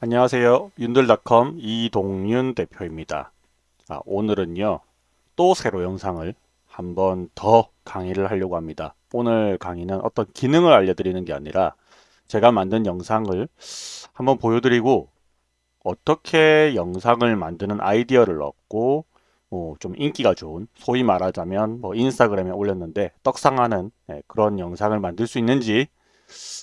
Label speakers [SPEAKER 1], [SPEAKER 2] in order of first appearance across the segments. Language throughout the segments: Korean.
[SPEAKER 1] 안녕하세요. 윤들닷컴 이동윤 대표입니다. 자, 오늘은요. 또 새로 영상을 한 번 더 강의를 하려고 합니다. 오늘 강의는 어떤 기능을 알려드리는 게 아니라 제가 만든 영상을 한번 보여드리고 어떻게 영상을 만드는 아이디어를 얻고 뭐 좀 인기가 좋은 소위 말하자면 뭐 인스타그램에 올렸는데 떡상하는 네, 그런 영상을 만들 수 있는지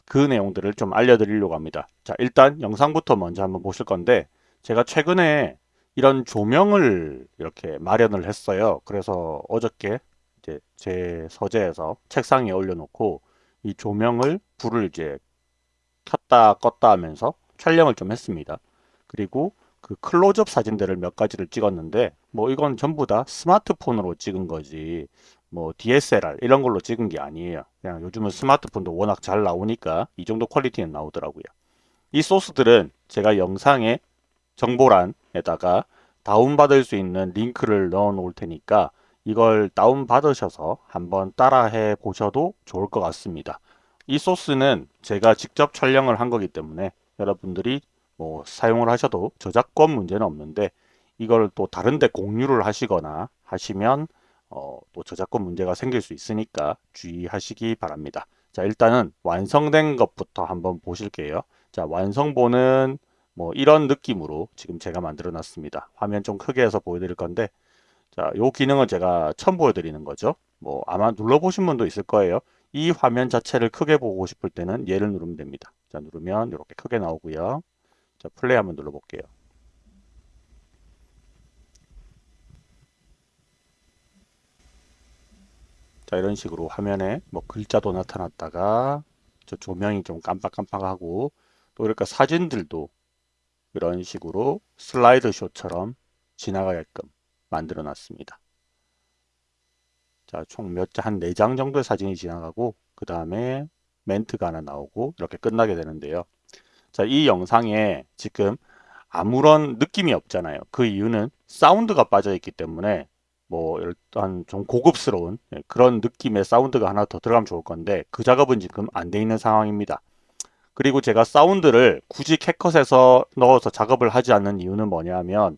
[SPEAKER 1] 그 내용들을 좀 알려드리려고 합니다. 자 일단 영상부터 먼저 한번 보실 건데 제가 최근에 이런 조명을 이렇게 마련을 했어요. 그래서 어저께 이제 제 서재에서 책상에 올려놓고 이 조명을 불을 이제 켰다 껐다 하면서 촬영을 좀 했습니다. 그리고 그 클로즈업 사진들을 몇 가지를 찍었는데 뭐 이건 전부 다 스마트폰으로 찍은 거지 뭐 DSLR 이런 걸로 찍은 게 아니에요. 그냥 요즘은 스마트폰도 워낙 잘 나오니까 이 정도 퀄리티는 나오더라고요. 이 소스들은 제가 영상의 정보란에다가 다운받을 수 있는 링크를 넣어 놓을 테니까 이걸 다운받으셔서 한번 따라해 보셔도 좋을 것 같습니다. 이 소스는 제가 직접 촬영을 한 거기 때문에 여러분들이 뭐 사용을 하셔도 저작권 문제는 없는데 이걸 또 다른데 공유를 하시거나 하시면 어, 또 저작권 문제가 생길 수 있으니까 주의하시기 바랍니다. 자 일단은 완성된 것부터 한번 보실게요. 자 완성본은 뭐 이런 느낌으로 지금 제가 만들어 놨습니다. 화면 좀 크게 해서 보여드릴 건데 자요 기능은 제가 처음 보여드리는 거죠. 뭐 아마 눌러보신 분도 있을 거예요. 이 화면 자체를 크게 보고 싶을 때는 얘를 누르면 됩니다. 자 누르면 이렇게 크게 나오고요. 자 플레이 한번 눌러볼게요. 자 이런 식으로 화면에 뭐 글자도 나타났다가 저 조명이 좀 깜빡깜빡하고 또 이렇게 사진들도 이런 식으로 슬라이드 쇼처럼 지나가게끔 만들어 놨습니다. 자, 총몇 장, 한 4장 정도의 사진이 지나가고, 그 다음에 멘트가 하나 나오고, 이렇게 끝나게 되는데요. 자, 이 영상에 지금 아무런 느낌이 없잖아요. 그 이유는 사운드가 빠져 있기 때문에 뭐 일단 좀 고급스러운 예, 그런 느낌의 사운드가 하나 더 들어가면 좋을 건데 그 작업은 지금 안 돼 있는 상황입니다. 그리고 제가 사운드를 굳이 캣컷에서 넣어서 작업을 하지 않는 이유는 뭐냐면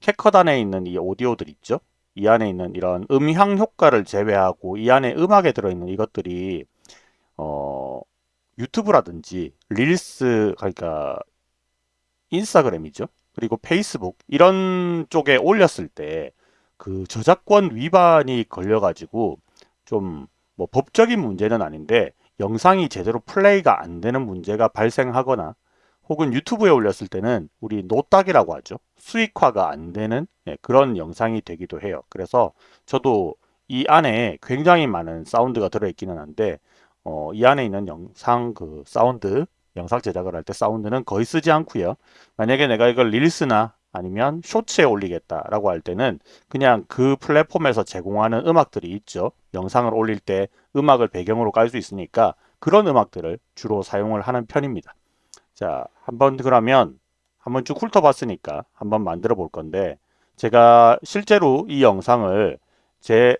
[SPEAKER 1] 캣컷 안에 있는 이 오디오들 있죠? 이 안에 있는 이런 음향 효과를 제외하고 이 안에 음악에 들어있는 이것들이 어 유튜브라든지 릴스 그러니까 인스타그램이죠. 그리고 페이스북 이런 쪽에 올렸을 때 그 저작권 위반이 걸려가지고 좀 뭐 법적인 문제는 아닌데 영상이 제대로 플레이가 안 되는 문제가 발생하거나 혹은 유튜브에 올렸을 때는 우리 노딱이라고 하죠. 수익화가 안 되는 네, 그런 영상이 되기도 해요. 그래서 저도 이 안에 굉장히 많은 사운드가 들어있기는 한데 어, 이 안에 있는 영상 그 사운드 영상 제작을 할 때 사운드는 거의 쓰지 않고요. 만약에 내가 이걸 릴스나 아니면 쇼츠에 올리겠다라고 할 때는 그냥 그 플랫폼에서 제공하는 음악들이 있죠. 영상을 올릴 때 음악을 배경으로 깔 수 있으니까 그런 음악들을 주로 사용을 하는 편입니다. 자, 한번 그러면 한번 쭉 훑어봤으니까 한번 만들어 볼 건데 제가 실제로 이 영상을 제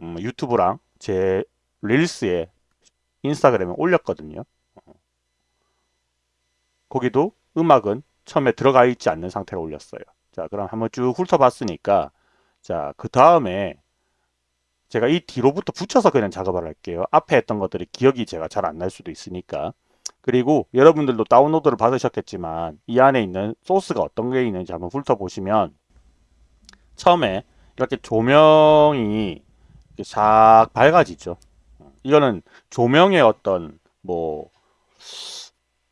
[SPEAKER 1] 음, 유튜브랑 제 릴스에 인스타그램에 올렸거든요. 거기도 음악은 처음에 들어가 있지 않는 상태로 올렸어요. 자, 그럼 한번 쭉 훑어봤으니까 자, 그 다음에 제가 이 뒤로부터 붙여서 그냥 작업을 할게요. 앞에 했던 것들이 기억이 제가 잘 안 날 수도 있으니까. 그리고 여러분들도 다운로드를 받으셨겠지만 이 안에 있는 소스가 어떤 게 있는지 한번 훑어보시면 처음에 이렇게 조명이 싹 밝아지죠. 이거는 조명의 어떤 뭐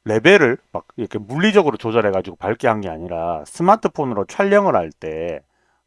[SPEAKER 1] 레벨을 막 이렇게 물리적으로 조절해 가지고 밝게 한 게 아니라 스마트폰으로 촬영을 할때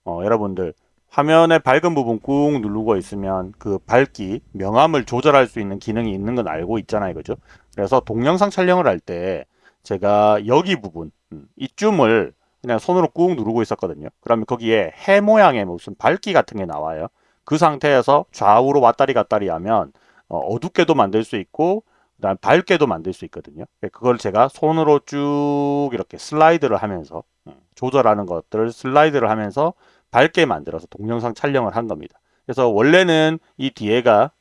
[SPEAKER 1] 어, 여러분들 화면의 밝은 부분 꾹 누르고 있으면 그 밝기 명암을 조절할 수 있는 기능이 있는 건 알고 있잖아요. 그죠? 그래서 동영상 촬영을 할 때 제가 여기 부분 음, 이쯤을 그냥 손으로 꾹 누르고 있었거든요. 그러면 거기에 해 모양의 무슨 밝기 같은 게 나와요. 그 상태에서 좌우로 왔다리 갔다리 하면 어, 어둡게도 만들 수 있고 그다음 밝게도 만들 수 있거든요. 예, 그걸 제가 손으로 쭉 이렇게 슬라이드를 하면서 음, 조절하는 것들을 슬라이드를 하면서 밝게 만들어서 동영상 촬영을 한 겁니다. 그래서 원래는 이 뒤에가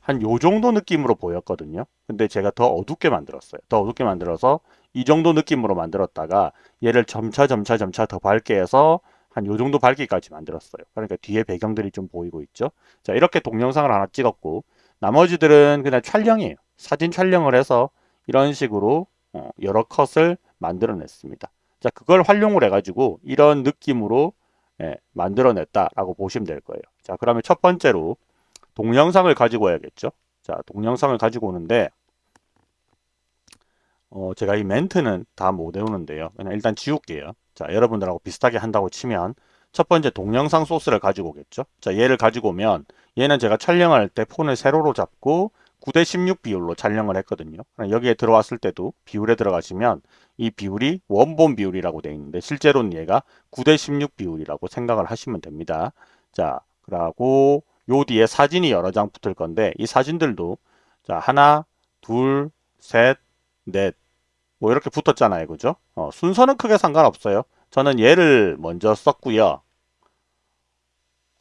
[SPEAKER 1] 한 요 정도 느낌으로 보였거든요. 근데 제가 더 어둡게 만들었어요. 더 어둡게 만들어서 이 정도 느낌으로 만들었다가 얘를 점차 점차 점차 더 밝게 해서 한 요 정도 밝기까지 만들었어요. 그러니까 뒤에 배경들이 좀 보이고 있죠. 자 이렇게 동영상을 하나 찍었고 나머지들은 그냥 촬영이에요. 사진 촬영을 해서 이런 식으로 어, 여러 컷을 만들어냈습니다. 자 그걸 활용을 해가지고 이런 느낌으로 예, 만들어냈다라고 보시면 될 거예요. 자 그러면 첫 번째로 동영상을 가지고 와야겠죠. 자 동영상을 가지고 오는데 어, 제가 이 멘트는 다 못 외우는데요. 그냥 일단 지울게요. 자, 여러분들하고 비슷하게 한다고 치면 첫 번째 동영상 소스를 가지고 오겠죠. 자, 얘를 가지고 오면 얘는 제가 촬영할 때 폰을 세로로 잡고 9대 16 비율로 촬영을 했거든요. 여기에 들어왔을 때도 비율에 들어가시면 이 비율이 원본 비율이라고 되어 있는데 실제로는 얘가 9대 16 비율이라고 생각을 하시면 됩니다. 자, 그리고 요 뒤에 사진이 여러 장 붙을 건데 이 사진들도 자, 하나, 둘, 셋, 넷, 뭐 이렇게 붙었잖아요. 그죠? 어, 순서는 크게 상관없어요. 저는 얘를 먼저 썼고요.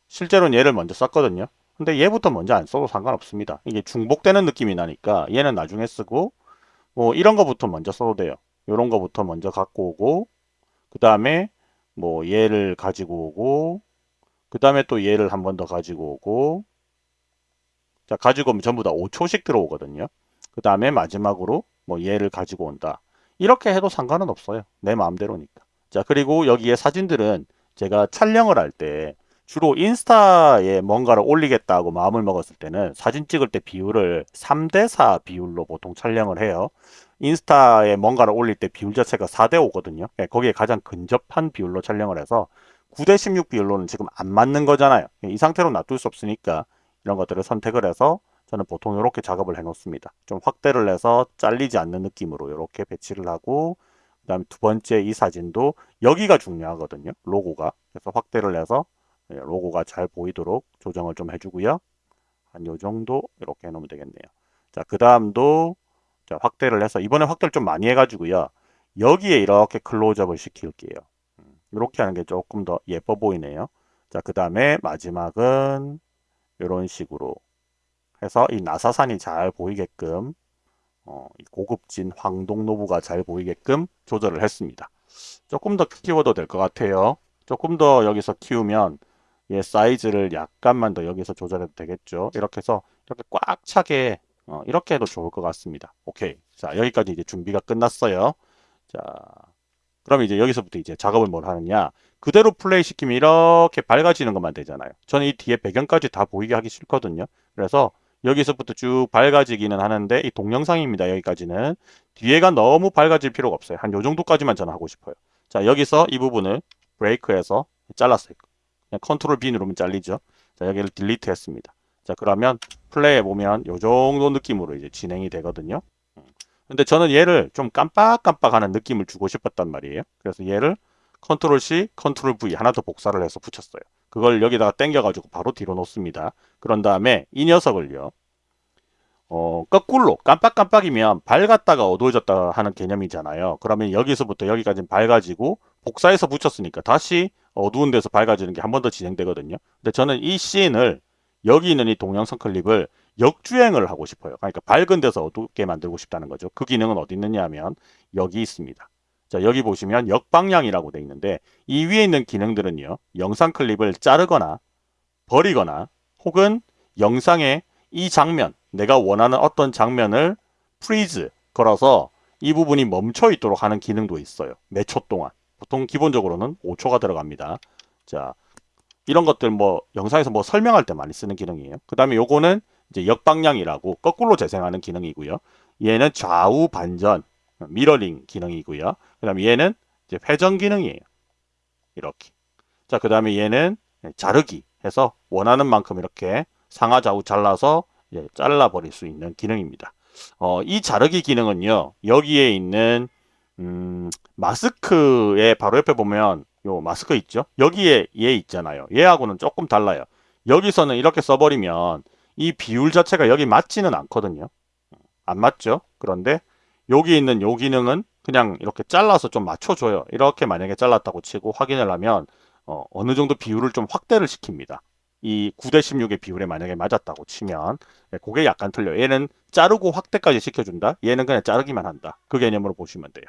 [SPEAKER 1] 실제로는 얘를 먼저 썼거든요. 근데 얘부터 먼저 안 써도 상관없습니다. 이게 중복되는 느낌이 나니까 얘는 나중에 쓰고 뭐 이런 거부터 먼저 써도 돼요. 이런 거부터 먼저 갖고 오고 그 다음에 뭐 얘를 가지고 오고 그 다음에 또 얘를 한 번 더 가지고 오고 자 가지고 오면 전부 다 5초씩 들어오거든요. 그 다음에 마지막으로 뭐 얘를 가지고 온다. 이렇게 해도 상관은 없어요. 내 마음대로니까. 자 그리고 여기에 사진들은 제가 촬영을 할때 주로 인스타에 뭔가를 올리겠다고 마음을 먹었을 때는 사진 찍을 때 비율을 3대4 비율로 보통 촬영을 해요. 인스타에 뭔가를 올릴 때 비율 자체가 4대5거든요. 예, 거기에 가장 근접한 비율로 촬영을 해서 9대16 비율로는 지금 안 맞는 거잖아요. 예, 이 상태로 놔둘 수 없으니까 이런 것들을 선택을 해서 저는 보통 이렇게 작업을 해 놓습니다. 좀 확대를 해서 잘리지 않는 느낌으로 이렇게 배치를 하고 그 다음에 두 번째 이 사진도 여기가 중요하거든요. 로고가. 그래서 확대를 해서 예, 로고가 잘 보이도록 조정을 좀 해주고요. 한 요 정도 이렇게 해놓으면 되겠네요. 자, 그 다음도 자, 확대를 해서 이번에 확대를 좀 많이 해가지고요. 여기에 이렇게 클로즈업을 시킬게요. 이렇게 음, 하는 게 조금 더 예뻐 보이네요. 자, 그 다음에 마지막은 이런 식으로 해서 이 나사산이 잘 보이게끔 어, 고급진 황동노부가 잘 보이게끔 조절을 했습니다. 조금 더 키워도 될 것 같아요. 조금 더 여기서 키우면 얘 사이즈를 약간만 더 여기서 조절해도 되겠죠. 이렇게 해서 이렇게 꽉 차게 어, 이렇게 해도 좋을 것 같습니다. 오케이. 자 여기까지 이제 준비가 끝났어요. 자 그럼 이제 여기서부터 이제 작업을 뭘 하느냐 그대로 플레이 시키면 이렇게 밝아지는 것만 되잖아요. 저는 이 뒤에 배경까지 다 보이게 하기 싫거든요. 그래서 여기서부터 쭉 밝아지기는 하는데 이 동영상입니다. 여기까지는. 뒤에가 너무 밝아질 필요가 없어요. 한 요 정도까지만 저는 하고 싶어요. 자 여기서 이 부분을 break해서 잘랐어요. 그냥 컨트롤 B 누르면 잘리죠. 자 여기를 delete 했습니다. 자 그러면 플레이해 보면 요 정도 느낌으로 이제 진행이 되거든요. 음. 근데 저는 얘를 좀 깜빡깜빡하는 느낌을 주고 싶었단 말이에요. 그래서 얘를 컨트롤 C, 컨트롤 V 하나 더 복사를 해서 붙였어요. 그걸 여기다가 당겨가지고 바로 뒤로 놓습니다. 그런 다음에 이 녀석을요. 어, 거꾸로 깜빡깜빡이면 밝았다가 어두워졌다 하는 개념이잖아요. 그러면 여기서부터 여기까지 밝아지고 복사해서 붙였으니까 다시 어두운 데서 밝아지는 게 한 번 더 진행되거든요. 근데 저는 이 씬을 여기 있는 이 동영상 클립을 역주행을 하고 싶어요. 그러니까 밝은 데서 어둡게 만들고 싶다는 거죠. 그 기능은 어디 있느냐 하면 여기 있습니다. 자 여기 보시면 역방향이라고 되어 있는데 이 위에 있는 기능들은요. 영상 클립을 자르거나 버리거나 혹은 영상의 이 장면 내가 원하는 어떤 장면을 freeze 걸어서 이 부분이 멈춰 있도록 하는 기능도 있어요. 몇 초 동안. 보통 기본적으로는 5초가 들어갑니다. 자, 이런 것들 뭐 영상에서 뭐 설명할 때 많이 쓰는 기능이에요. 그 다음에 요거는 이제 역방향이라고 거꾸로 재생하는 기능이고요. 얘는 좌우 반전, 미러링 기능이고요. 그 다음에 얘는 이제 회전 기능이에요. 이렇게. 자, 그 다음에 얘는 자르기 해서 원하는 만큼 이렇게 상하 좌우 잘라서 잘라버릴 수 있는 기능입니다. 어, 이 자르기 기능은요. 여기에 있는 음, 마스크에 바로 옆에 보면 요 마스크 있죠? 여기에 얘 있잖아요. 얘하고는 조금 달라요. 여기서는 이렇게 써버리면 이 비율 자체가 여기 맞지는 않거든요. 안 맞죠? 그런데 여기 있는 요 기능은 그냥 이렇게 잘라서 좀 맞춰줘요. 이렇게 만약에 잘랐다고 치고 확인을 하면 어, 어느 정도 비율을 좀 확대를 시킵니다. 이 9대 16의 비율에 만약에 맞았다고 치면 네, 그게 약간 틀려요. 얘는 자르고 확대까지 시켜준다. 얘는 그냥 자르기만 한다. 그 개념으로 보시면 돼요.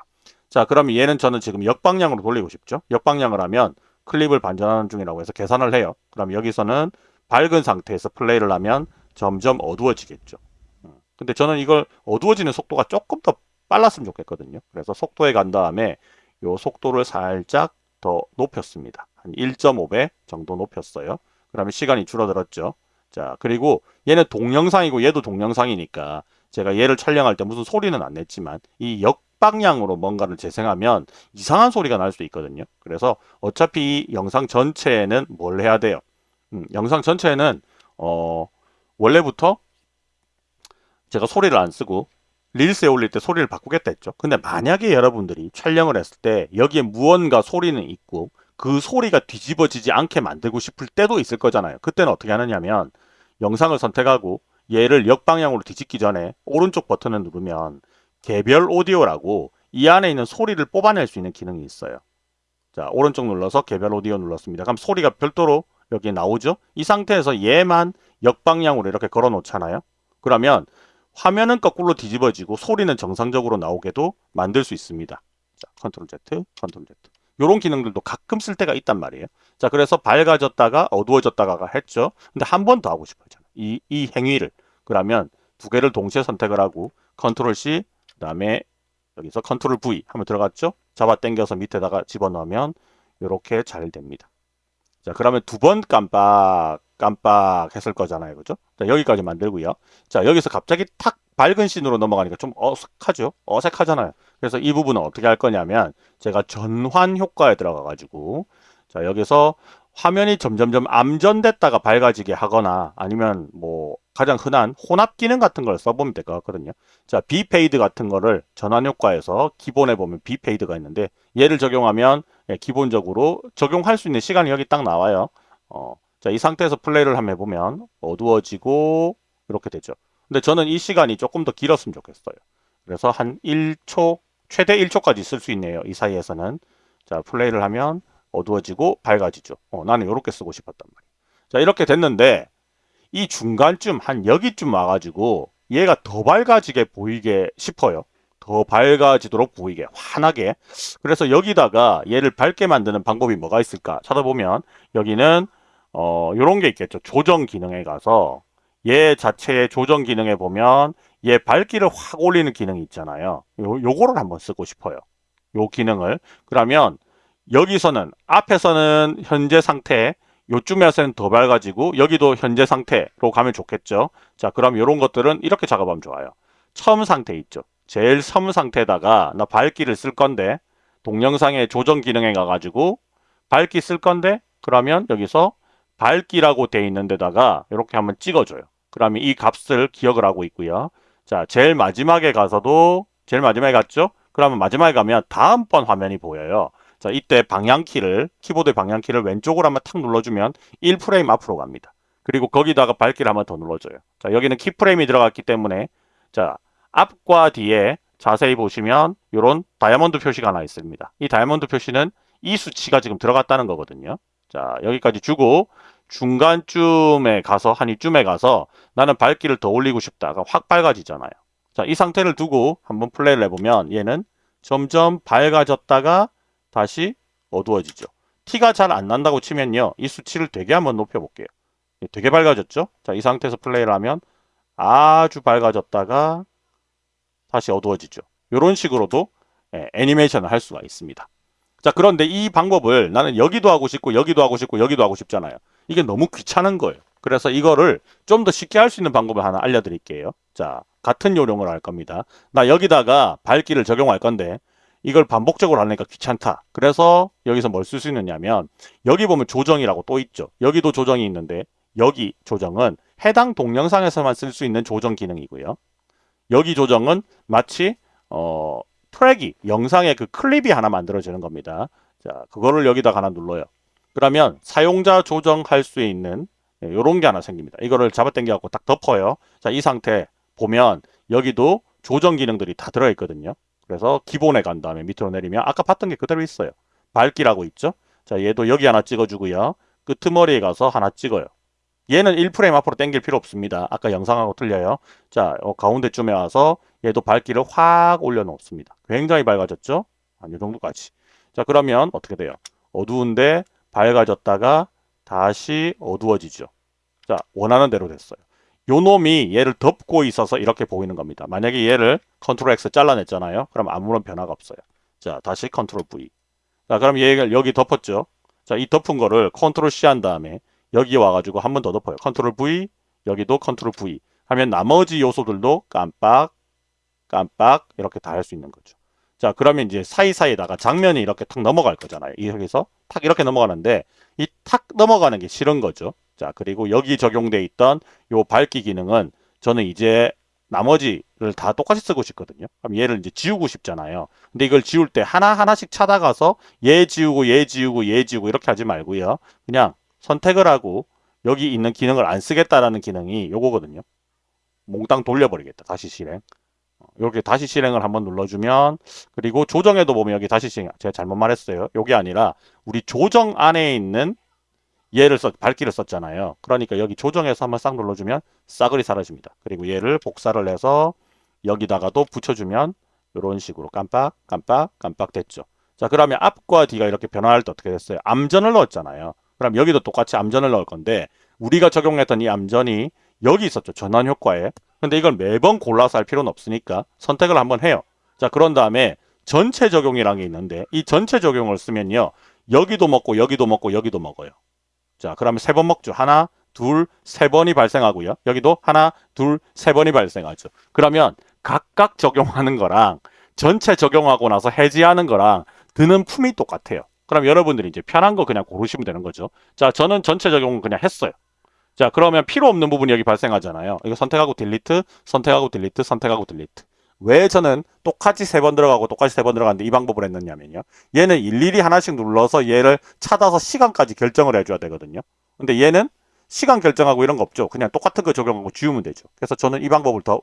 [SPEAKER 1] 자, 그러면 얘는 저는 지금 역방향으로 돌리고 싶죠. 역방향을 하면 클립을 반전하는 중이라고 해서 계산을 해요. 그럼 여기서는 밝은 상태에서 플레이를 하면 점점 어두워지겠죠. 음, 근데 저는 이걸 어두워지는 속도가 조금 더 빨랐으면 좋겠거든요. 그래서 속도에 간 다음에 요 속도를 살짝 더 높였습니다. 한 1.5배 정도 높였어요. 그러면 시간이 줄어들었죠. 자, 그리고 얘는 동영상이고 얘도 동영상이니까 제가 얘를 촬영할 때 무슨 소리는 안 냈지만 이 역 방향으로 뭔가를 재생하면 이상한 소리가 날수 있거든요. 그래서 어차피 이 영상 전체에는 뭘 해야 돼요? 음, 영상 전체에는 어, 원래부터 제가 소리를 안 쓰고 릴스에 올릴 때 소리를 바꾸겠다 했죠. 근데 만약에 여러분들이 촬영을 했을 때 여기에 무언가 소리는 있고 그 소리가 뒤집어지지 않게 만들고 싶을 때도 있을 거잖아요. 그때는 어떻게 하느냐면 영상을 선택하고 얘를 역방향으로 뒤집기 전에 오른쪽 버튼을 누르면 개별 오디오라고 이 안에 있는 소리를 뽑아낼 수 있는 기능이 있어요. 자 오른쪽 눌러서 개별 오디오 눌렀습니다. 그럼 소리가 별도로 여기 나오죠. 이 상태에서 얘만 역방향으로 이렇게 걸어 놓잖아요. 그러면 화면은 거꾸로 뒤집어지고 소리는 정상적으로 나오게도 만들 수 있습니다. 자, 컨트롤 Z, 컨트롤 Z. 이런 기능들도 가끔 쓸 때가 있단 말이에요. 자, 그래서 밝아졌다가 어두워졌다가 했죠. 근데 한 번 더 하고 싶어요. 이, 이 행위를. 그러면 두 개를 동시에 선택을 하고 컨트롤 C, 그 다음에 여기서 컨트롤 V 하면 들어갔죠. 잡아 당겨서 밑에다가 집어넣으면 이렇게 잘 됩니다. 자, 그러면 두 번 깜빡 깜빡 했을 거잖아요. 그죠? 자, 여기까지 만들고요. 자, 여기서 갑자기 탁 밝은 씬으로 넘어가니까 좀 어색하죠? 어색하잖아요. 그래서 이 부분은 어떻게 할 거냐면 제가 전환 효과에 들어가 가지고 자, 여기서 화면이 점점점 암전됐다가 밝아지게 하거나 아니면 뭐 가장 흔한 혼합 기능 같은 걸 써보면 될 것 같거든요. 자, 비페이드 같은 거를 전환 효과에서 기본에 보면 비페이드가 있는데 얘를 적용하면 예, 기본적으로 적용할 수 있는 시간이 여기 딱 나와요. 어, 자, 이 상태에서 플레이를 한번 해보면 어두워지고 이렇게 되죠. 근데 저는 이 시간이 조금 더 길었으면 좋겠어요. 그래서 한 1초, 최대 1초까지 쓸 수 있네요. 이 사이에서는. 자, 플레이를 하면 어두워지고 밝아지죠. 어, 나는 이렇게 쓰고 싶었단 말이에요. 자, 이렇게 됐는데 이 중간쯤 한 여기쯤 와가지고 얘가 더 밝아지게 보이게 싶어요. 더 밝아지도록 보이게 환하게 그래서 여기다가 얘를 밝게 만드는 방법이 뭐가 있을까 찾아보면 여기는 어 요런 게 있겠죠 조정 기능에 가서 얘 자체의 조정 기능에 보면 얘 밝기를 확 올리는 기능이 있잖아요 요, 요거를 한번 쓰고 싶어요 요 기능을 그러면 여기서는 앞에서는 현재 상태 요쯤에서는 더 밝아지고 여기도 현재 상태로 가면 좋겠죠. 자 그럼 이런 것들은 이렇게 작업하면 좋아요. 처음 상태 있죠. 제일 섬 상태에다가 나 밝기를 쓸 건데 동영상의 조정 기능에 가가지고 밝기 쓸 건데 그러면 여기서 밝기라고 돼 있는 데다가 이렇게 한번 찍어줘요. 그러면 이 값을 기억을 하고 있고요. 자 제일 마지막에 가서도 제일 마지막에 갔죠? 그러면 마지막에 가면 다음번 화면이 보여요 자, 이때 방향키를 키보드 방향키를 왼쪽으로 한번 탁 눌러주면 1프레임 앞으로 갑니다. 그리고 거기다가 밝기를 한번 더 눌러줘요. 자, 여기는 키프레임이 들어갔기 때문에 자, 앞과 뒤에 자세히 보시면 이런 다이아몬드 표시가 하나 있습니다. 이 다이아몬드 표시는 이 수치가 지금 들어갔다는 거거든요. 자, 여기까지 주고 중간쯤에 가서 한 이쯤에 가서 나는 밝기를 더 올리고 싶다가 확 밝아지잖아요. 자, 이 상태를 두고 한번 플레이를 해보면 얘는 점점 밝아졌다가 다시 어두워지죠. 티가 잘 안 난다고 치면요. 이 수치를 되게 한번 높여볼게요. 예, 되게 밝아졌죠? 자, 이 상태에서 플레이를 하면 아주 밝아졌다가 다시 어두워지죠. 이런 식으로도 예, 애니메이션을 할 수가 있습니다. 자, 그런데 이 방법을 나는 여기도 하고 싶고 여기도 하고 싶고 여기도 하고 싶잖아요. 이게 너무 귀찮은 거예요. 그래서 이거를 좀 더 쉽게 할 수 있는 방법을 하나 알려드릴게요. 자, 같은 요령을 할 겁니다. 나 여기다가 밝기를 적용할 건데 이걸 반복적으로 하니까 귀찮다. 그래서 여기서 뭘 쓸 수 있느냐면 여기 보면 조정이라고 또 있죠. 여기도 조정이 있는데 여기 조정은 해당 동영상에서만 쓸 수 있는 조정 기능이고요. 여기 조정은 마치 어, 트랙이 영상의 그 클립이 하나 만들어지는 겁니다. 자, 그거를 여기다 하나 눌러요. 그러면 사용자 조정할 수 있는 이런 예, 게 하나 생깁니다. 이거를 잡아당겨 갖고 딱 덮어요. 자, 이 상태 보면 여기도 조정 기능들이 다 들어있거든요. 그래서 기본에 간 다음에 밑으로 내리면 아까 봤던 게 그대로 있어요. 밝기라고 있죠. 자 얘도 여기 하나 찍어주고요. 끄트머리에 가서 하나 찍어요. 얘는 1프레임 앞으로 당길 필요 없습니다. 아까 영상하고 틀려요. 자 어, 가운데쯤에 와서 얘도 밝기를 확 올려놓습니다. 굉장히 밝아졌죠. 한 이 정도까지. 자, 그러면 어떻게 돼요? 어두운데 밝아졌다가 다시 어두워지죠. 자, 원하는 대로 됐어요. 요 놈이 얘를 덮고 있어서 이렇게 보이는 겁니다. 만약에 얘를 컨트롤 X 잘라냈잖아요. 그럼 아무런 변화가 없어요. 자, 다시 컨트롤 V. 자, 그럼 얘를 여기 덮었죠. 자, 이 덮은 거를 컨트롤 C 한 다음에 여기 와가지고 한 번 더 덮어요. 컨트롤 V, 여기도 컨트롤 V. 하면 나머지 요소들도 깜빡, 깜빡 이렇게 다 할 수 있는 거죠. 자, 그러면 이제 사이사이에다가 장면이 이렇게 탁 넘어갈 거잖아요. 여기서 탁 이렇게 넘어가는데 이 탁 넘어가는 게 싫은 거죠. 자, 그리고 여기 적용돼 있던 요 밝기 기능은 저는 이제 나머지를 다 똑같이 쓰고 싶거든요. 그럼 얘를 이제 지우고 싶잖아요. 근데 이걸 지울 때 하나하나씩 찾아가서 얘 지우고 얘 지우고 얘 지우고 이렇게 하지 말고요. 그냥 선택을 하고 여기 있는 기능을 안 쓰겠다라는 기능이 요거거든요. 몽땅 돌려버리겠다. 다시 실행. 이렇게 다시 실행을 한번 눌러주면 그리고 조정에도 보면 여기 다시 실행 제가 잘못 말했어요. 요게 아니라 우리 조정 안에 있는 얘를 써 밝기를 썼잖아요. 그러니까 여기 조정해서 한번 싹 눌러주면 싸그리 사라집니다. 그리고 얘를 복사를 해서 여기다가도 붙여주면 이런 식으로 깜빡 깜빡 깜빡 됐죠. 자 그러면 앞과 뒤가 이렇게 변화할 때 어떻게 됐어요? 암전을 넣었잖아요. 그럼 여기도 똑같이 암전을 넣을 건데 우리가 적용했던 이 암전이 여기 있었죠. 전환 효과에. 근데 이걸 매번 골라서 할 필요는 없으니까 선택을 한번 해요. 자 그런 다음에 전체 적용이라는 게 있는데 이 전체 적용을 쓰면요. 여기도 먹고 여기도 먹고 여기도 먹어요. 자 그러면 세 번 먹죠. 하나 둘 세 번이 발생하고요. 여기도 하나 둘 세 번이 발생하죠. 그러면 각각 적용하는 거랑 전체 적용하고 나서 해지하는 거랑 드는 품이 똑같아요. 그럼 여러분들이 이제 편한 거 그냥 고르시면 되는 거죠. 자 저는 전체 적용은 그냥 했어요. 자 그러면 필요 없는 부분이 여기 발생하잖아요. 이거 선택하고 딜리트, 선택하고 딜리트, 선택하고 딜리트. 왜 저는 똑같이 세 번 들어가고 똑같이 세 번 들어가는데 이 방법을 했느냐면요. 얘는 일일이 하나씩 눌러서 얘를 찾아서 시간까지 결정을 해줘야 되거든요. 근데 얘는 시간 결정하고 이런 거 없죠. 그냥 똑같은 거 적용하고 지우면 되죠. 그래서 저는 이 방법을 더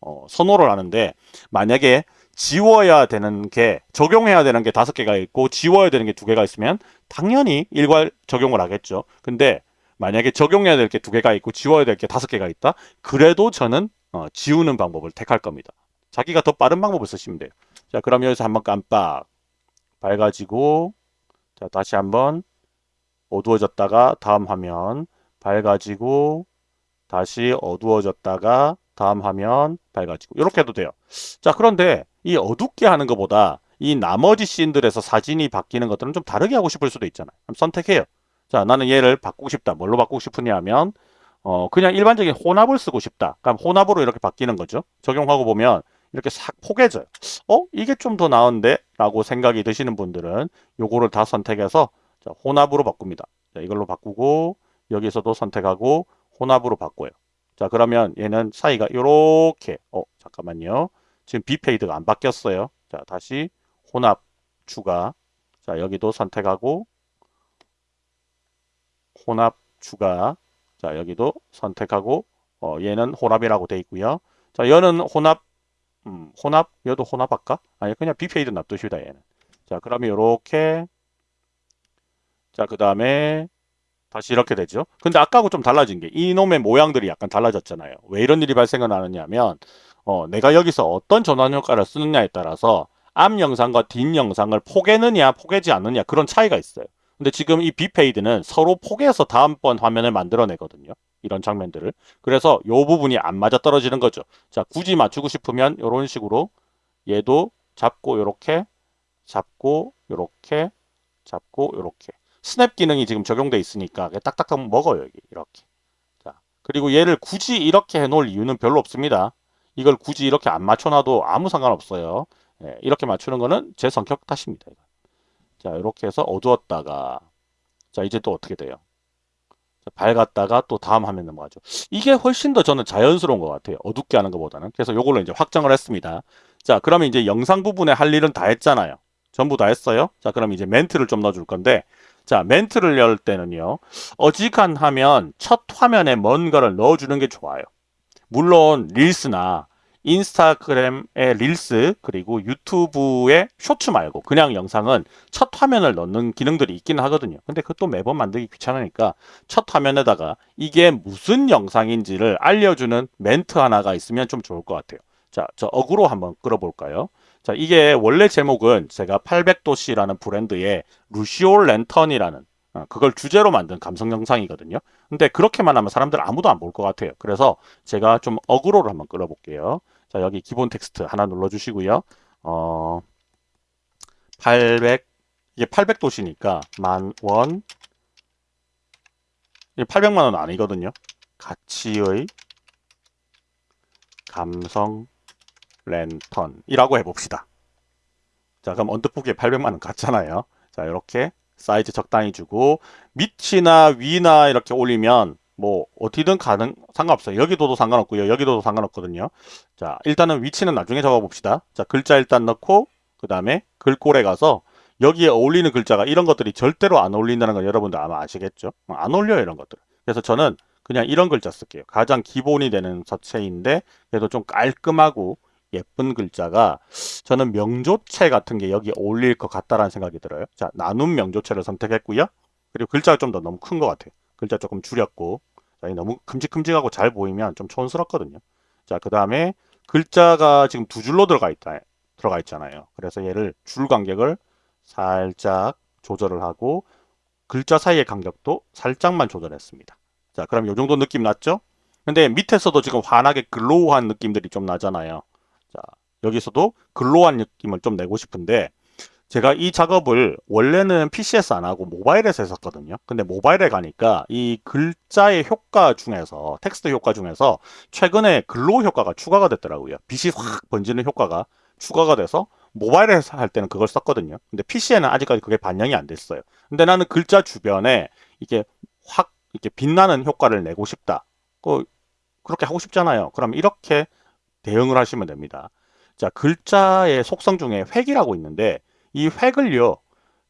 [SPEAKER 1] 어, 선호를 하는데 만약에 지워야 되는 게 적용해야 되는 게 다섯 개가 있고 지워야 되는 게 두 개가 있으면 당연히 일괄 적용을 하겠죠. 근데 만약에 적용해야 될 게 두 개가 있고 지워야 될 게 다섯 개가 있다. 그래도 저는 어, 지우는 방법을 택할 겁니다. 자기가 더 빠른 방법을 쓰시면 돼요. 자, 그럼 여기서 한번 깜빡 밝아지고 자, 다시 한번 어두워졌다가 다음 화면 밝아지고 다시 어두워졌다가 다음 화면 밝아지고 이렇게 해도 돼요. 자, 그런데 이 어둡게 하는 것보다 이 나머지 씬들에서 사진이 바뀌는 것들은 좀 다르게 하고 싶을 수도 있잖아요. 그럼 선택해요. 자, 나는 얘를 바꾸고 싶다. 뭘로 바꾸고 싶으냐 하면 어, 그냥 일반적인 혼합을 쓰고 싶다. 그럼 혼합으로 이렇게 바뀌는 거죠. 적용하고 보면 이렇게 싹 포개져요. 어? 이게 좀 더 나은데? 라고 생각이 드시는 분들은 요거를 다 선택해서 자, 혼합으로 바꿉니다. 자, 이걸로 바꾸고 여기서도 선택하고 혼합으로 바꿔요. 자 그러면 얘는 사이가 이렇게 어 잠깐만요. 지금 비페이드가 안 바뀌었어요. 자 다시 혼합 추가 자 여기도 선택하고 혼합 추가 자 여기도 선택하고 어, 얘는 혼합이라고 돼 있고요. 자 얘는 혼합 음, 혼합 얘도 혼합할까? 아니 그냥 B fade 놔둡시다 얘는. 자 그러면 이렇게 자 그 다음에 다시 이렇게 되죠. 근데 아까하고 좀 달라진 게 이놈의 모양들이 약간 달라졌잖아요. 왜 이런 일이 발생을 하느냐면 어, 내가 여기서 어떤 전환 효과를 쓰느냐에 따라서 앞 영상과 뒷 영상을 포개느냐 포개지 않느냐 그런 차이가 있어요. 근데 지금 이 B fade는 서로 포개서 다음번 화면을 만들어내거든요. 이런 장면들을. 그래서 이 부분이 안 맞아 떨어지는 거죠. 자, 굳이 맞추고 싶으면 이런 식으로 얘도 잡고 이렇게 잡고 이렇게 잡고 이렇게 스냅 기능이 지금 적용돼 있으니까 딱딱딱 먹어요. 여기 이렇게. 자, 그리고 얘를 굳이 이렇게 해 놓을 이유는 별로 없습니다. 이걸 굳이 이렇게 안 맞춰놔도 아무 상관없어요. 예, 이렇게 맞추는 거는 제 성격 탓입니다. 자, 이렇게 해서 어두웠다가 자, 이제 또 어떻게 돼요? 자, 밝았다가 또 다음 화면 넘어가죠. 이게 훨씬 더 저는 자연스러운 것 같아요. 어둡게 하는 것보다는. 그래서 이걸로 이제 확정을 했습니다. 자, 그러면 이제 영상 부분에 할 일은 다 했잖아요. 전부 다 했어요. 자, 그럼 이제 멘트를 좀 넣어줄 건데 자, 멘트를 열 때는요. 어지간하면 첫 화면에 뭔가를 넣어주는 게 좋아요. 물론 릴스나 인스타그램의 릴스 그리고 유튜브의 쇼츠 말고 그냥 영상은 첫 화면을 넣는 기능들이 있긴 하거든요. 근데 그것도 매번 만들기 귀찮으니까 첫 화면에다가 이게 무슨 영상인지를 알려주는 멘트 하나가 있으면 좀 좋을 것 같아요. 자, 저 어그로 한번 끌어볼까요? 자, 이게 원래 제목은 제가 800도씨라는 브랜드의 루시올 랜턴이라는 어, 그걸 주제로 만든 감성 영상이거든요. 근데 그렇게만 하면 사람들 아무도 안 볼 것 같아요. 그래서 제가 좀 어그로를 한번 끌어볼게요. 자, 여기 기본 텍스트 하나 눌러주시고요. 어, 800, 이게 800도씨니까 만 원, 이게 800만 원 아니거든요. 가치의 감성 랜턴이라고 해봅시다. 자, 그럼 언뜻 보기에 800만 원 같잖아요. 자, 이렇게 사이즈 적당히 주고 밑이나 위나 이렇게 올리면 뭐 어디든 가능 상관없어요. 여기도도 상관없고요. 여기도도 상관없거든요. 자, 일단은 위치는 나중에 적어 봅시다. 자, 글자 일단 넣고 그 다음에 글꼴에 가서 여기에 어울리는 글자가 이런 것들이 절대로 안 어울린다는 걸 여러분들 아마 아시겠죠? 안 어울려요, 이런 것들. 그래서 저는 그냥 이런 글자 쓸게요. 가장 기본이 되는 서체인데 그래도 좀 깔끔하고 예쁜 글자가 저는 명조체 같은 게 여기 어울릴 것 같다라는 생각이 들어요. 자, 나눔 명조체를 선택했고요. 그리고 글자가 좀 더 너무 큰 것 같아요. 글자 조금 줄였고 자, 너무 큼직큼직하고 잘 보이면 좀 촌스럽거든요. 자, 그 다음에 글자가 지금 두 줄로 들어가 있다 들어가 있잖아요. 그래서 얘를 줄 간격을 살짝 조절을 하고 글자 사이의 간격도 살짝만 조절했습니다. 자, 그럼 이 정도 느낌 났죠? 근데 밑에서도 지금 환하게 glow한 느낌들이 좀 나잖아요. 자, 여기서도 glow한 느낌을 좀 내고 싶은데 제가 이 작업을 원래는 PC에서 안 하고 모바일에서 했었거든요. 근데 모바일에 가니까 이 글자의 효과 중에서 텍스트 효과 중에서 최근에 glow 효과가 추가가 됐더라고요. 빛이 확 번지는 효과가 추가가 돼서 모바일에서 할 때는 그걸 썼거든요. 근데 PC에는 아직까지 그게 반영이 안 됐어요. 근데 나는 글자 주변에 이게 확 이렇게 빛나는 효과를 내고 싶다. 그 그렇게 하고 싶잖아요. 그럼 이렇게 대응을 하시면 됩니다. 자, 글자의 속성 중에 획이라고 있는데 이 획을요.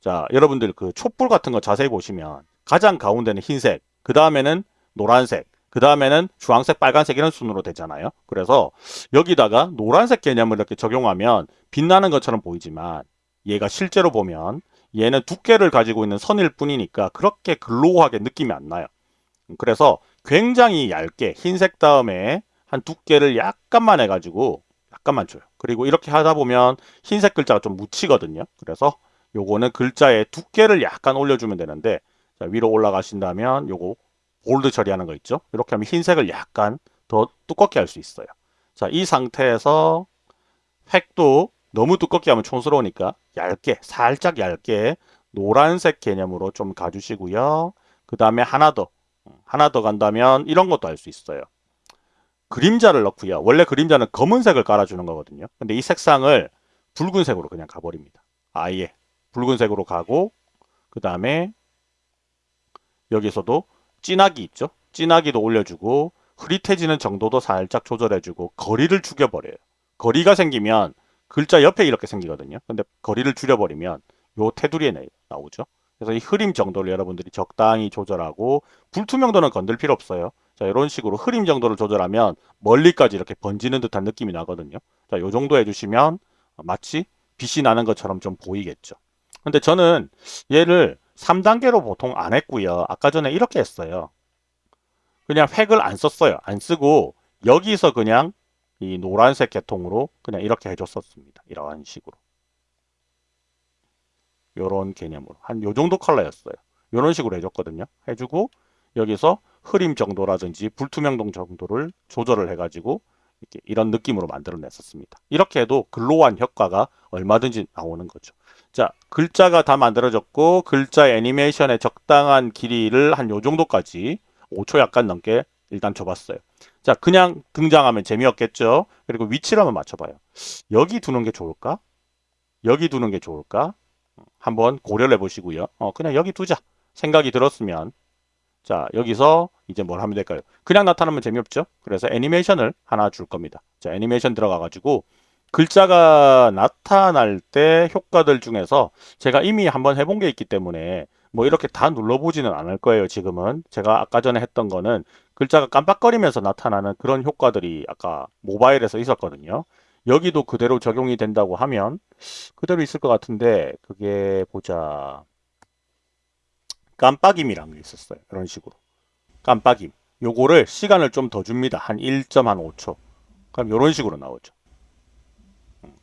[SPEAKER 1] 자, 여러분들 그 촛불 같은 거 자세히 보시면 가장 가운데는 흰색, 그 다음에는 노란색, 그 다음에는 주황색, 빨간색 이런 순으로 되잖아요. 그래서 여기다가 노란색 개념을 이렇게 적용하면 빛나는 것처럼 보이지만 얘가 실제로 보면 얘는 두께를 가지고 있는 선일 뿐이니까 그렇게 글로우하게 느낌이 안 나요. 그래서 굉장히 얇게 흰색 다음에 한 두께를 약간만 해가지고 약간만 줘요. 그리고 이렇게 하다 보면 흰색 글자가 좀 묻히거든요. 그래서 요거는 글자의 두께를 약간 올려주면 되는데 자, 위로 올라가신다면 요거 볼드 처리하는 거 있죠. 이렇게 하면 흰색을 약간 더 두껍게 할 수 있어요. 자, 이 상태에서 획도 너무 두껍게 하면 촌스러우니까 얇게 살짝 얇게 노란색 개념으로 좀 가주시고요. 그 다음에 하나 더 하나 더 간다면 이런 것도 할 수 있어요. 그림자를 넣고요. 원래 그림자는 검은색을 깔아주는 거거든요. 근데 이 색상을 붉은색으로 그냥 가버립니다. 아예 붉은색으로 가고 그 다음에 여기서도 진하기 있죠. 진하기도 올려주고 흐릿해지는 정도도 살짝 조절해주고 거리를 죽여버려요. 거리가 생기면 글자 옆에 이렇게 생기거든요. 근데 거리를 줄여버리면 요 테두리에 나오죠. 그래서 이 흐림 정도를 여러분들이 적당히 조절하고 불투명도는 건들 필요 없어요. 자, 이런 식으로 흐림 정도를 조절하면 멀리까지 이렇게 번지는 듯한 느낌이 나거든요. 자, 요 정도 해주시면 마치 빛이 나는 것처럼 좀 보이겠죠. 근데 저는 얘를 3단계로 보통 안 했고요. 아까 전에 이렇게 했어요. 그냥 획을 안 썼어요. 안 쓰고 여기서 그냥 이 노란색 계통으로 그냥 이렇게 해줬었습니다. 이런 식으로. 요런 개념으로. 한 요 정도 컬러였어요. 요런 식으로 해줬거든요. 해주고 여기서 흐림 정도라든지 불투명동 정도를 조절을 해가지고 이런 느낌으로 만들어 냈었습니다. 이렇게 해도 글로우한 효과가 얼마든지 나오는 거죠. 자, 글자가 다 만들어졌고 글자 애니메이션의 적당한 길이를 한 요 정도까지 5초 약간 넘게 일단 줘봤어요. 자, 그냥 등장하면 재미없겠죠? 그리고 위치를 한번 맞춰봐요. 여기 두는 게 좋을까? 여기 두는 게 좋을까? 한번 고려를 해보시고요. 어, 그냥 여기 두자. 생각이 들었으면 자, 여기서 이제 뭘 하면 될까요? 그냥 나타나면 재미없죠? 그래서 애니메이션을 하나 줄 겁니다. 자, 애니메이션 들어가가지고 글자가 나타날 때 효과들 중에서 제가 이미 한번 해본 게 있기 때문에 뭐 이렇게 다 눌러보지는 않을 거예요 지금은 제가 아까 전에 했던 거는 글자가 깜빡거리면서 나타나는 그런 효과들이 아까 모바일에서 있었거든요 여기도 그대로 적용이 된다고 하면 그대로 있을 것 같은데 그게 보자 깜빡임이란 게 있었어요 이런 식으로 깜빡임 요거를 시간을 좀 더 줍니다 한 1.5초 그럼 이런 식으로 나오죠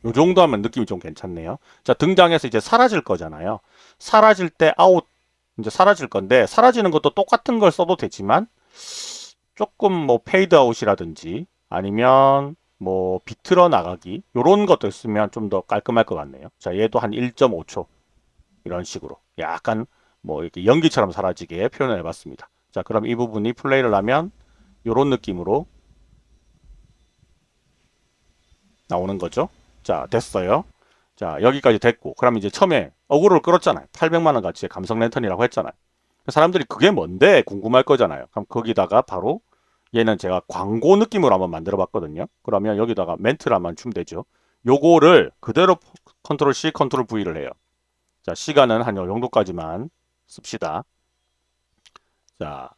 [SPEAKER 1] 요 정도 하면 느낌이 좀 괜찮네요. 자, 등장해서 이제 사라질 거잖아요. 사라질 때 아웃, 이제 사라질 건데, 사라지는 것도 똑같은 걸 써도 되지만, 조금 뭐 페이드 아웃이라든지, 아니면 뭐 비틀어 나가기, 요런 것들 쓰면 좀 더 깔끔할 것 같네요. 자, 얘도 한 1.5초. 이런 식으로. 약간 뭐 이렇게 연기처럼 사라지게 표현을 해봤습니다. 자, 그럼 이 부분이 플레이를 하면, 요런 느낌으로 나오는 거죠. 자 됐어요. 자 여기까지 됐고 그럼 이제 처음에 어그로를 끌었잖아요. 800만원 가치의 감성 랜턴이라고 했잖아요. 사람들이 그게 뭔데 궁금할 거잖아요. 그럼 거기다가 바로 얘는 제가 광고 느낌으로 한번 만들어 봤거든요. 그러면 여기다가 멘트를 한번 주면 되죠. 요거를 그대로 컨트롤 C, 컨트롤 V를 해요. 자 시간은 한 요 정도까지만 씁시다. 자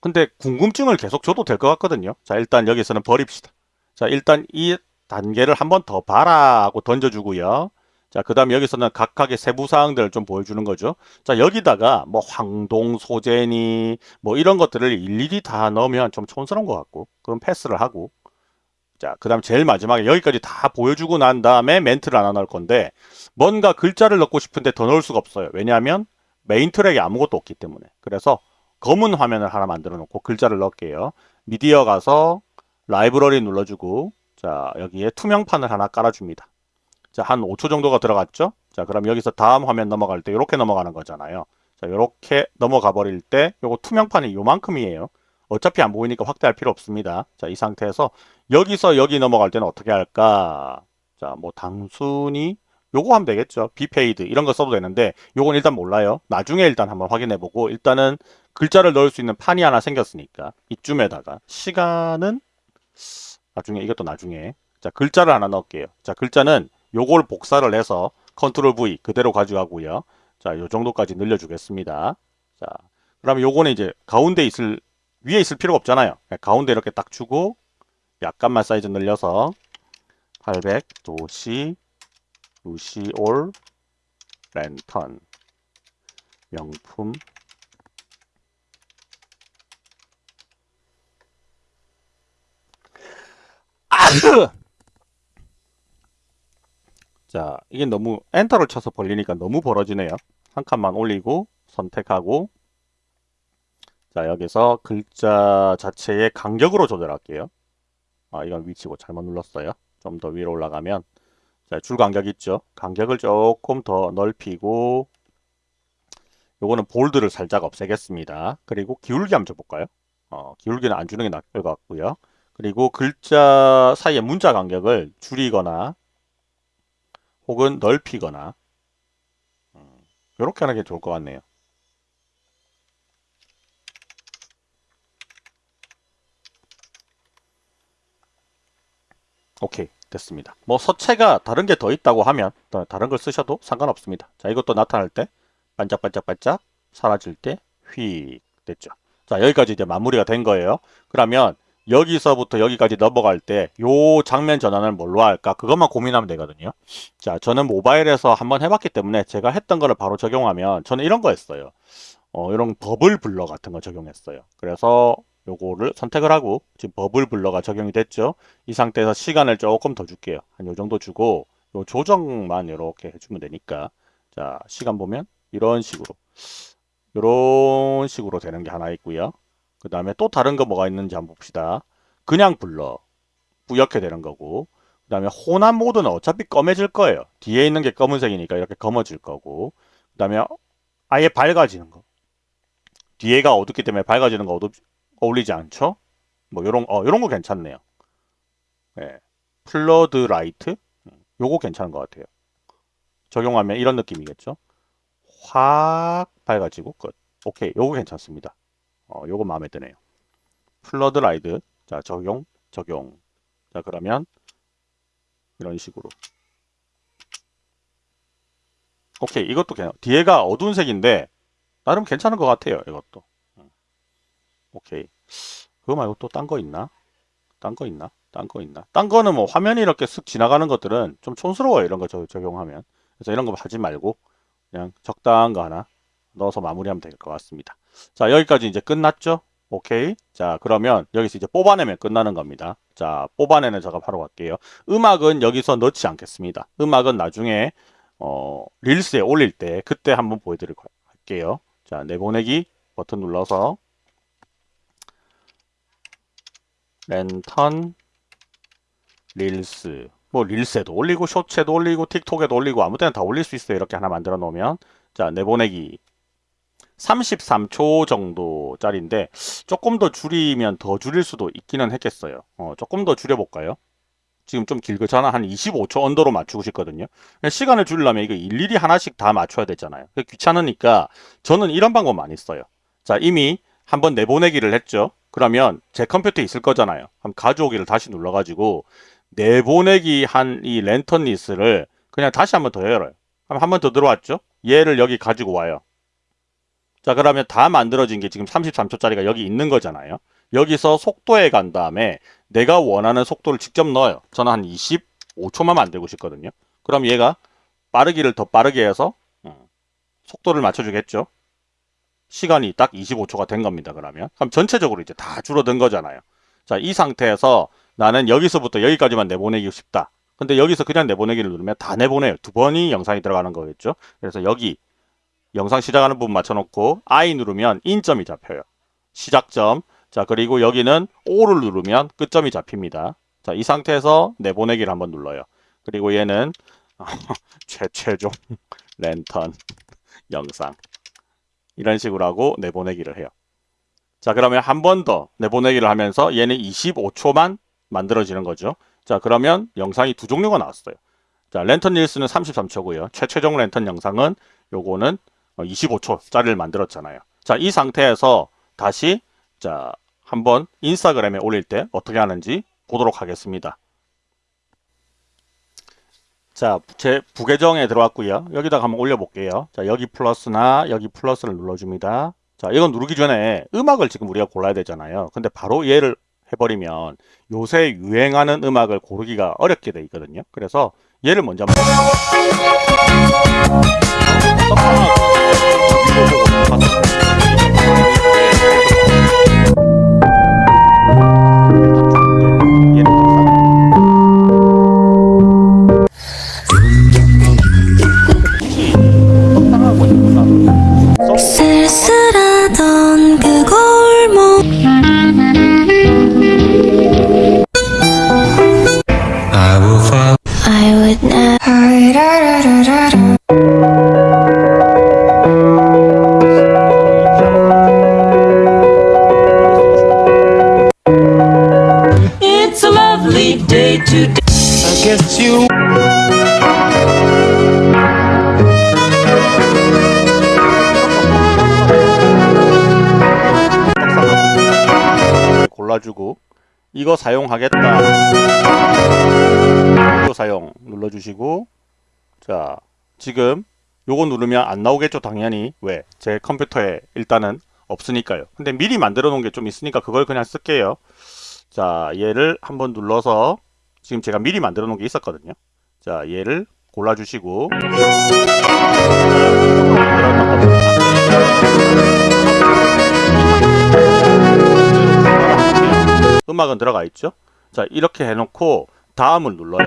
[SPEAKER 1] 근데 궁금증을 계속 줘도 될 것 같거든요. 자 일단 여기서는 버립시다. 자 일단 이 단계를 한 번 더 봐라 하고 던져주고요. 자, 그 다음에 여기서는 각각의 세부 사항들을 좀 보여주는 거죠. 자, 여기다가 뭐 황동, 소재니 뭐 이런 것들을 일일이 다 넣으면 좀 촌스러운 것 같고 그럼 패스를 하고 자, 그 다음 제일 마지막에 여기까지 다 보여주고 난 다음에 멘트를 하나 넣을 건데 뭔가 글자를 넣고 싶은데 더 넣을 수가 없어요. 왜냐하면 메인 트랙에 아무것도 없기 때문에 그래서 검은 화면을 하나 만들어 놓고 글자를 넣을게요. 미디어 가서 라이브러리 눌러주고 자 여기에 투명판을 하나 깔아줍니다. 자 한 5초 정도가 들어갔죠? 자 그럼 여기서 다음 화면 넘어갈 때 이렇게 넘어가는 거잖아요. 자 이렇게 넘어가 버릴 때 요거 투명판이 요만큼이에요. 어차피 안 보이니까 확대할 필요 없습니다. 자 이 상태에서 여기서 여기 넘어갈 때는 어떻게 할까? 자 뭐 단순히 요거 하면 되겠죠. B fade 이런 거 써도 되는데 요건 일단 몰라요. 나중에 일단 한번 확인해 보고 일단은 글자를 넣을 수 있는 판이 하나 생겼으니까 이쯤에다가 시간은 나중에 이것도 나중에 자 글자를 하나 넣을게요. 자 글자는 요걸 복사를 해서 컨트롤 V 그대로 가져가고요. 자, 요 정도까지 늘려주겠습니다. 자, 그러면 요거는 이제 가운데 있을 위에 있을 필요가 없잖아요. 네, 가운데 이렇게 딱 주고 약간만 사이즈 늘려서 800 도시 루시올 랜턴. 명품. 자 이게 너무 엔터를 쳐서 벌리니까 너무 벌어지네요. 한 칸만 올리고 선택하고. 자 여기서 글자 자체의 간격으로 조절할게요. 아 이건 위치고 잘못 눌렀어요. 좀 더 위로 올라가면 자 줄 간격 있죠. 간격을 조금 더 넓히고 요거는 볼드를 살짝 없애겠습니다. 그리고 기울기 한번 줘볼까요? 어, 기울기는 안 주는 게 나을 것 같고요. 그리고 글자 사이의 문자 간격을 줄이거나 혹은 넓히거나 이렇게 음, 하는 게 좋을 것 같네요. 오케이 됐습니다. 뭐 서체가 다른 게 더 있다고 하면 다른 걸 쓰셔도 상관없습니다. 자 이것도 나타날 때 반짝반짝반짝 사라질 때 휙 됐죠. 자 여기까지 이제 마무리가 된 거예요. 그러면 여기서부터 여기까지 넘어갈 때 요 장면 전환을 뭘로 할까 그것만 고민하면 되거든요 자 저는 모바일에서 한번 해봤기 때문에 제가 했던 거를 바로 적용하면 저는 이런 거 했어요 어, 이런 버블 블러 같은 거 적용했어요 그래서 요거를 선택을 하고 지금 버블 블러가 적용이 됐죠 이 상태에서 시간을 조금 더 줄게요 한 요 정도 주고 요 조정만 이렇게 해주면 되니까 자 시간 보면 이런 식으로 이런 식으로 되는 게 하나 있고요 그 다음에 또 다른 거 뭐가 있는지 한번 봅시다. 그냥 blur. 뿌옇게 되는 거고. 그 다음에 혼합 모드는 어차피 검해질 거예요. 뒤에 있는 게 검은색이니까 이렇게 검어질 거고. 그 다음에 아예 밝아지는 거. 뒤에가 어둡기 때문에 밝아지는 거 어둡, 어울리지 않죠? 뭐 요런, 어, 요런 거 괜찮네요. 네. Floodlight? 요거 괜찮은 것 같아요. 적용하면 이런 느낌이겠죠? 확 밝아지고 끝. 오케이. 요거 괜찮습니다. 어, 요거 마음에 드네요. Floodlight. 자, 적용, 적용. 자, 그러면 이런 식으로. 오케이. 이것도 그냥 뒤에가 어두운 색인데 나름 괜찮은 것 같아요. 이것도. 오케이. 그거 말고 또 딴 거 있나? 딴 거 있나? 딴 거 있나? 딴 거는 뭐 화면이 이렇게 쓱 지나가는 것들은 좀 촌스러워요. 이런 거 적용하면. 그래서 이런 거 하지 말고 그냥 적당한 거 하나 넣어서 마무리하면 될 것 같습니다. 자 여기까지 이제 끝났죠? 오케이. 자, 그러면 여기서 이제 뽑아내면 끝나는 겁니다. 자, 뽑아내는 작업 하러 갈게요. 음악은 여기서 넣지 않겠습니다. 음악은 나중에 어, 릴스에 올릴 때 그때 한번 보여드릴 할게요. 자, 내보내기 버튼 눌러서 랜턴 릴스 뭐 릴스에도 올리고 쇼츠에도 올리고 틱톡에도 올리고 아무 때나 다 올릴 수 있어요. 이렇게 하나 만들어 놓으면 자, 내보내기 33초 정도 짜리인데 조금 더 줄이면 더 줄일 수도 있기는 했겠어요. 어, 조금 더 줄여볼까요? 지금 좀 길거잖아. 한 25초 언더로 맞추고 싶거든요. 시간을 줄이려면 이거 일일이 하나씩 다 맞춰야 되잖아요. 귀찮으니까 저는 이런 방법 많이 써요. 자, 이미 한번 내보내기를 했죠. 그러면 제 컴퓨터에 있을 거잖아요. 그럼 가져오기를 다시 눌러가지고 내보내기 한 이 랜턴 리스를 그냥 다시 한 번 더 열어요. 그럼 한 번 더 들어왔죠? 얘를 여기 가지고 와요. 자 그러면 다 만들어진 게 지금 33초짜리가 여기 있는 거잖아요. 여기서 속도에 간 다음에 내가 원하는 속도를 직접 넣어요. 저는 한 25초만 만들고 싶거든요. 그럼 얘가 빠르기를 더 빠르게 해서 음, 속도를 맞춰주겠죠. 시간이 딱 25초가 된 겁니다. 그러면 그럼 전체적으로 이제 다 줄어든 거잖아요. 자, 이 상태에서 나는 여기서부터 여기까지만 내보내기 싶다. 근데 여기서 그냥 내보내기를 누르면 다 내보내요. 두 번이 영상이 들어가는 거겠죠. 그래서 여기 영상 시작하는 부분 맞춰놓고 I 누르면 인점이 잡혀요. 시작점. 자 그리고 여기는 O를 누르면 끝점이 잡힙니다. 자 이 상태에서 내보내기를 한번 눌러요. 그리고 얘는 최, 최종 랜턴 영상 이런 식으로 하고 내보내기를 해요. 자 그러면 한 번 더 내보내기를 하면서 얘는 25초만 만들어지는 거죠. 자 그러면 영상이 두 종류가 나왔어요. 자 랜턴 릴스는 33초고요. 최최종 랜턴 영상은 요거는 25초짜리를 어, 만들었잖아요. 자, 이 상태에서 다시 자, 한번 인스타그램에 올릴 때 어떻게 하는지 보도록 하겠습니다. 자, 제 부계정에 들어왔고요. 여기다가 한번 올려볼게요. 자, 여기 플러스나 여기 플러스를 눌러줍니다. 자, 이건 누르기 전에 음악을 지금 우리가 골라야 되잖아요. 근데 바로 얘를 해버리면 요새 유행하는 음악을 고르기가 어렵게 돼 있거든요. 그래서 얘를 먼저 한번 골라주고 이거 사용하겠다. 이거 사용 눌러주시고 자 지금 요거 누르면 안 나오겠죠 당연히. 왜? 제 컴퓨터에 일단은 없으니까요. 근데 미리 만들어 놓은 게 좀 있으니까 그걸 그냥 쓸게요. 자 얘를 한번 눌러서 지금 제가 미리 만들어 놓은 게 있었거든요. 자 얘를 골라주시고. 음악은 들어가 있죠? 자 이렇게 해놓고 다음을 눌러요.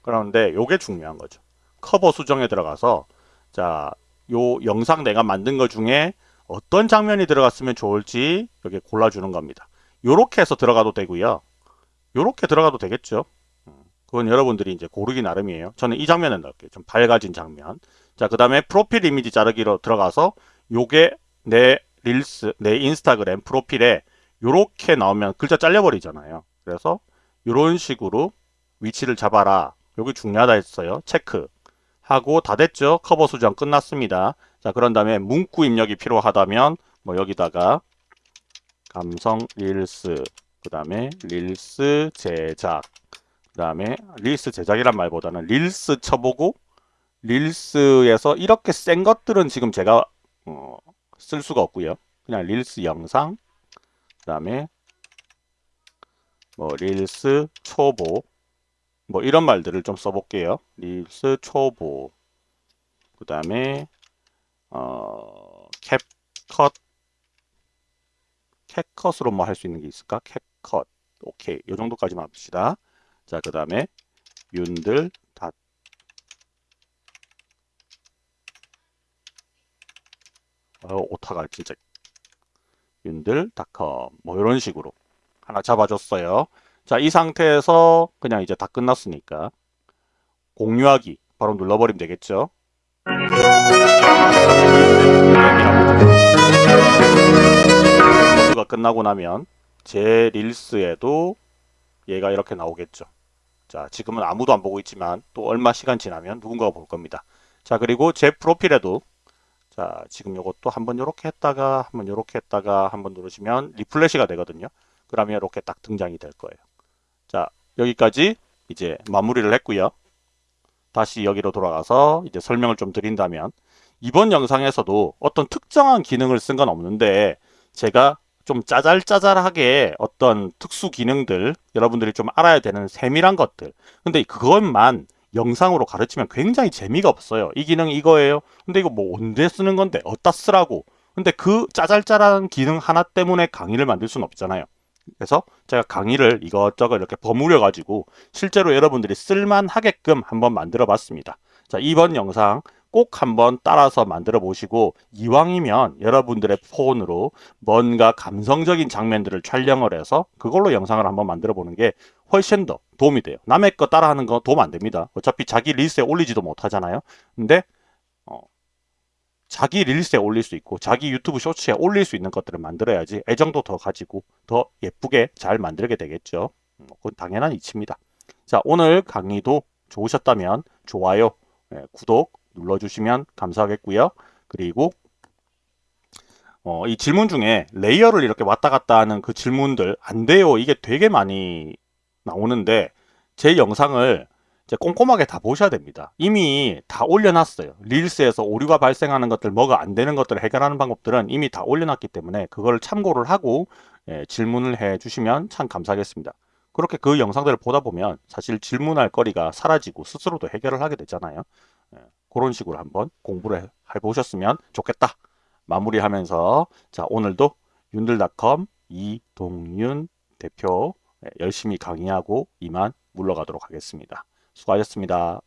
[SPEAKER 1] 그런데 요게 중요한 거죠. 커버 수정에 들어가서 자 요 영상 내가 만든 것 중에 어떤 장면이 들어갔으면 좋을지 여기 골라주는 겁니다 요렇게 해서 들어가도 되고요. 요렇게 들어가도 되겠죠. 음, 그건 여러분들이 이제 고르기 나름이에요. 저는 이 장면을 넣을게요. 좀 밝아진 장면. 자 그 다음에 프로필 이미지 자르기로 들어가서 요게 내 릴스 내 인스타그램 프로필에 요렇게 나오면 글자 잘려버리잖아요. 그래서 이런 식으로 위치를 잡아라. 여기 중요하다 했어요. 체크. 하고 다 됐죠. 커버 수정 끝났습니다. 자 그런 다음에 문구 입력이 필요하다면 뭐 여기다가 감성 릴스 그 다음에 릴스 제작 그 다음에 릴스 제작이란 말보다는 릴스 쳐보고 릴스에서 이렇게 센 것들은 지금 제가 어, 쓸 수가 없고요 그냥 릴스 영상 그 다음에 뭐 릴스 초보 뭐 이런 말들을 좀 써볼게요. 릴스 초보 그 다음에 어 캡컷 캡컷으로 뭐 할 수 있는 게 있을까? 캡컷 오케이. 요 정도까지만 합시다. 자 그 다음에 윤들 닷. 어, 오타가 진짜 윤들 닷컴. 뭐 이런 식으로 하나 잡아줬어요. 자 이 상태에서 그냥 이제 다 끝났으니까 공유하기 바로 눌러버리면 되겠죠 가 끝나고 나면 제 릴스에도 얘가 이렇게 나오겠죠. 자, 지금은 아무도 안 보고 있지만 또 얼마 시간 지나면 누군가가 볼 겁니다. 자, 그리고 제 프로필에도 자, 지금 요것도 한번 요렇게 했다가 한번 요렇게 했다가 한번 누르시면 리플래시가 되거든요. 그러면 이렇게 딱 등장이 될 거예요. 자, 여기까지 이제 마무리를 했고요. 다시 여기로 돌아가서 이제 설명을 좀 드린다면 이번 영상에서도 어떤 특정한 기능을 쓴 건 없는데 제가 좀 짜잘짜잘하게 어떤 특수 기능들 여러분들이 좀 알아야 되는 세밀한 것들. 근데 그것만 영상으로 가르치면 굉장히 재미가 없어요. 이 기능 이거예요. 근데 이거 뭐 언제 쓰는 건데? 어디다 쓰라고? 근데 그 짜잘짜잘한 기능 하나 때문에 강의를 만들 수는 없잖아요. 그래서 제가 강의를 이것저것 이렇게 버무려 가지고 실제로 여러분들이 쓸만하게끔 한번 만들어 봤습니다. 자 이번 영상 꼭 한번 따라서 만들어 보시고 이왕이면 여러분들의 폰으로 뭔가 감성적인 장면들을 촬영을 해서 그걸로 영상을 한번 만들어 보는 게 훨씬 더 도움이 돼요. 남의 거 따라하는 거 도움 안 됩니다. 어차피 자기 릴스에 올리지도 못하잖아요. 근데 어, 자기 릴스에 올릴 수 있고 자기 유튜브 쇼츠에 올릴 수 있는 것들을 만들어야지 애정도 더 가지고 더 예쁘게 잘 만들게 되겠죠. 음, 그건 당연한 이치입니다. 자 오늘 강의도 좋으셨다면 좋아요 예, 구독 눌러주시면 감사하겠고요. 그리고 어, 이 질문 중에 레이어를 이렇게 왔다 갔다 하는 그 질문들 안 돼요. 이게 되게 많이 나오는데 제 영상을 이제 꼼꼼하게 다 보셔야 됩니다. 이미 다 올려놨어요. 릴스에서 오류가 발생하는 것들, 뭐가 안 되는 것들을 해결하는 방법들은 이미 다 올려놨기 때문에 그걸 참고를 하고 예, 질문을 해 주시면 참 감사하겠습니다. 그렇게 그 영상들을 보다 보면 사실 질문할 거리가 사라지고 스스로도 해결을 하게 되잖아요. 예, 그런 식으로 한번 공부를 해보셨으면 좋겠다. 마무리하면서 자 오늘도 윤들닷컴 이동윤 대표 예, 열심히 강의하고 이만 물러가도록 하겠습니다. 수고하셨습니다.